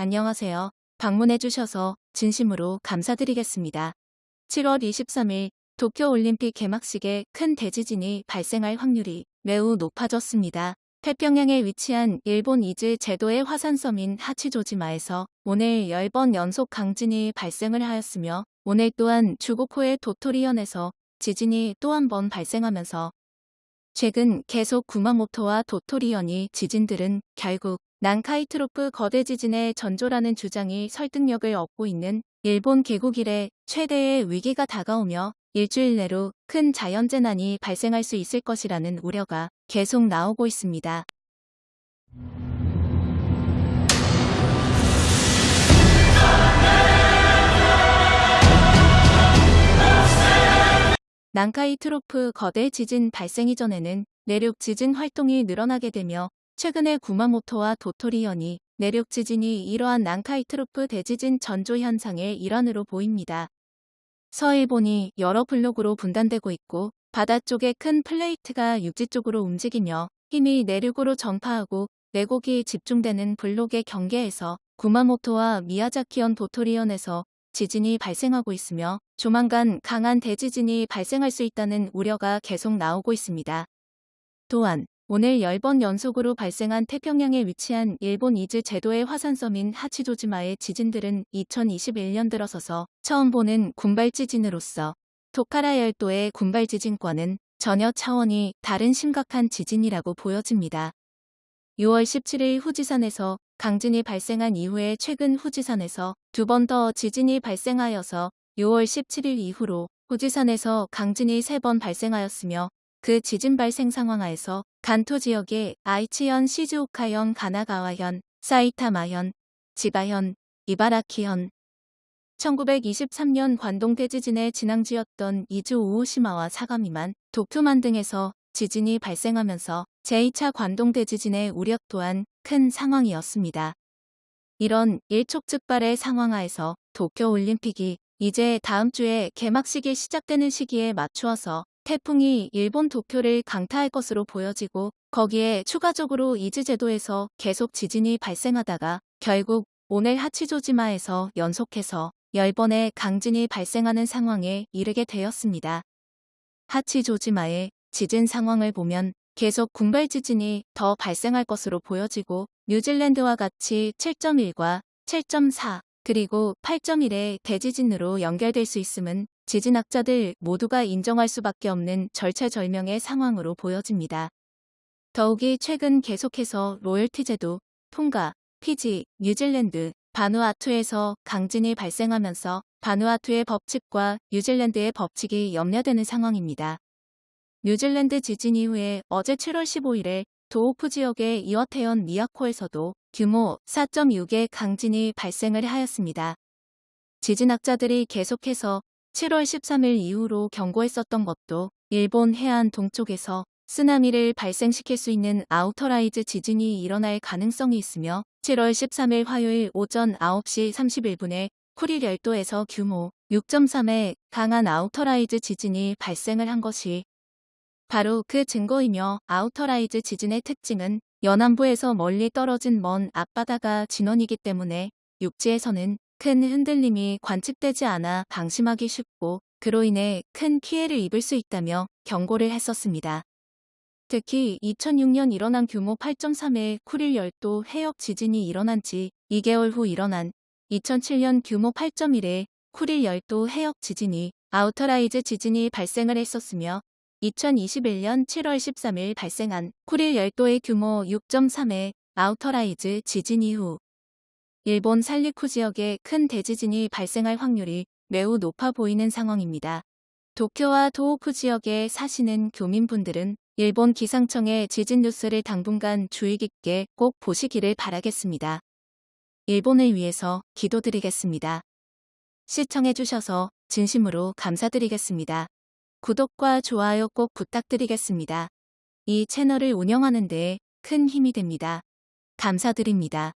안녕하세요. 방문해주셔서 진심으로 감사드리겠습니다. 7월 23일 도쿄올림픽 개막식에 큰 대지진이 발생할 확률이 매우 높아졌습니다. 태평양에 위치한 일본 이즈 제도의 화산섬인 하치조지마에서 오늘 10번 연속 강진이 발생을 하였으며 오늘 또한 주고쿠의 돗토리현에서 지진이 또 한 번 발생하면서 최근 계속 구마모토와 돗토리현의 지진들은 결국 난카이 트로프 거대 지진의 전조라는 주장이 설득력을 얻고 있는 일본 개국 이래 최대의 위기가 다가오며 일주일 내로 큰 자연재난이 발생할 수 있을 것이라는 우려가 계속 나오고 있습니다. 난카이 트로프 거대 지진 발생 이전에는 내륙 지진 활동이 늘어나게 되며 최근에 구마모토와 돗토리현의 내륙 지진이 이러한 난카이 트로프 대지진 전조 현상의 일환으로 보입니다. 서일본이 여러 블록으로 분단되고 있고 바다 쪽에 큰 플레이트가 육지 쪽으로 움직이며 힘이 내륙으로 전파하고 왜곡이 집중되는 블록의 경계에서 구마모토와 미야자키현 돗토리현에서 지진이 발생하고 있으며 조만간 강한 대지진이 발생할 수 있다는 우려가 계속 나오고 있습니다. 또한 오늘 10번 연속으로 발생한 태평양에 위치한 일본 이즈 제도의 화산섬인 하치조지마의 지진들은 2021년 들어서서 처음 보는 군발 지진으로서 토카라 열도의 군발 지진과는 전혀 차원이 다른 심각한 지진이라고 보여집니다. 6월 17일 후지산에서 강진이 발생한 이후에 최근 후지산에서 두 번 더 지진이 발생하여서 6월 17일 이후로 후지산에서 강진이 세 번 발생하였으며 그 지진 발생 상황하에서 간토 지역의 아이치현, 시즈오카현, 가나가와현, 사이타마현, 지바현, 이바라키현 1923년 관동 대지진의 진앙지였던 이즈 오오시마와 사가미만, 도쿄만 등에서 지진이 발생하면서 제2차 관동 대지진의 우려 또한 큰 상황이었습니다. 이런 일촉즉발의 상황하에서 도쿄올림픽이 이제 다음 주에 개막식이 시작되는 시기에 맞추어서 태풍이 일본 도쿄를 강타할 것으로 보여지고 거기에 추가적으로 이즈 제도에서 계속 지진이 발생하다가 결국 오늘 하치조지마에서 연속해서 10번의 강진이 발생하는 상황에 이르게 되었습니다. 하치조지마의 지진 상황을 보면 계속 군발 지진이 더 발생할 것으로 보여지고 뉴질랜드와 같이 7.1과 7.4 그리고 8.1의 대지진으로 연결될 수 있음은 지진학자들 모두가 인정할 수밖에 없는 절체절명의 상황으로 보여집니다. 더욱이 최근 계속해서 로열티 제도, 통가, 피지, 뉴질랜드, 바누아투에서 강진이 발생하면서 바누아투의 법칙과 뉴질랜드의 법칙이 염려되는 상황입니다. 뉴질랜드 지진 이후에 어제 7월 15일에 도호쿠 지역의 이와테현 미야코에서도 규모 4.6의 강진이 발생을 하였습니다. 지진학자들이 계속해서 7월 13일 이후로 경고했었던 것도 일본 해안 동쪽에서 쓰나미를 발생시킬 수 있는 outer rise 지진이 일어날 가능성이 있으며 7월 13일 화요일 오전 9시 31분에 쿠릴 열도에서 규모 6.3의 강한 outer rise 지진이 발생을 한 것이 바로 그 증거이며 outer rise 지진의 특징은 연안부에서 멀리 떨어진 먼 앞바다가 진원이기 때문에 육지에서는 큰 흔들림이 관측되지 않아 방심하기 쉽고 그로 인해 큰 피해를 입을 수 있다며 경고를 했었습니다. 특히 2006년 일어난 규모 8.3의 쿠릴 열도 해역 지진이 일어난 지 2개월 후 일어난 2007년 규모 8.1의 쿠릴 열도 해역 지진이 outer rise 지진이 발생을 했었으며 2021년 7월 13일 발생한 쿠릴 열도의 규모 6.3의 outer rise 지진 이후 일본 산리쿠 지역에 큰 대지진이 발생할 확률이 매우 높아 보이는 상황입니다. 도쿄와 도호쿠 지역에 사시는 교민분들은 일본 기상청의 지진 뉴스를 당분간 주의 깊게 꼭 보시기를 바라겠습니다. 일본을 위해서 기도드리겠습니다. 시청해주셔서 진심으로 감사드리겠습니다. 구독과 좋아요 꼭 부탁드리겠습니다. 이 채널을 운영하는 데 큰 힘이 됩니다. 감사드립니다.